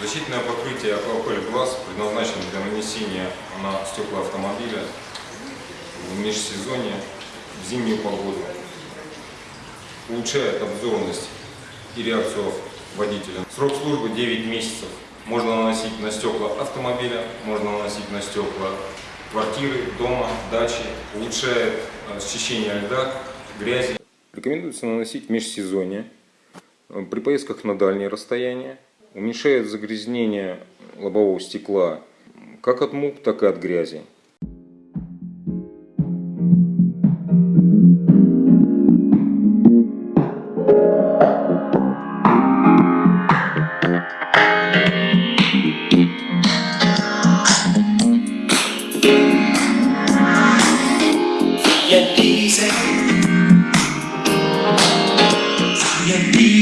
Защитное покрытие алкоголь глаз предназначено для нанесения на стекла автомобиля в межсезонье, в зимнюю погоду. Улучшает обзорность и реакцию водителя. Срок службы 9 месяцев. Можно наносить на стекла автомобиля, можно наносить на стекла квартиры, дома, дачи. Улучшает э, счищение льда, грязи. Рекомендуется наносить межсезонье э, при поездках на дальние расстояния. Уменьшает загрязнение лобового стекла как от мух, так и от грязи.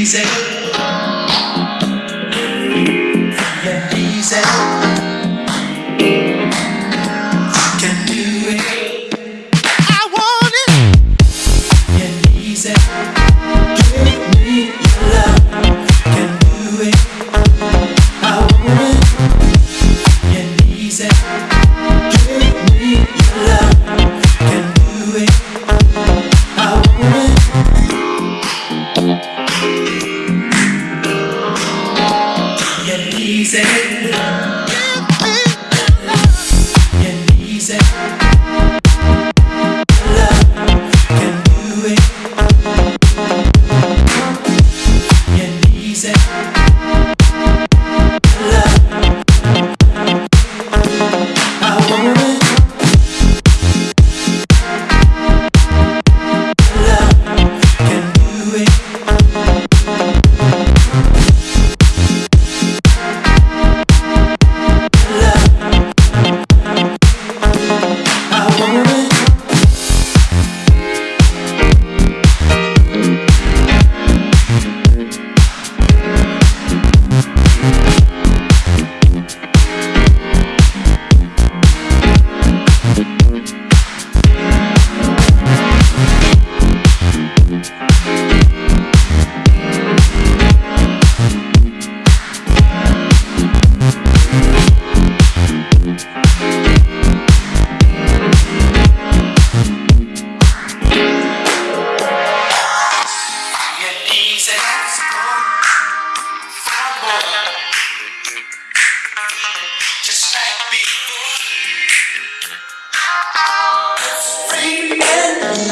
Diesel Via diesel Can do it. I want it. Diesel Give me your love. Can do it. I want it. Diesel Give me your love. Can do it easy. Getting easy. Again.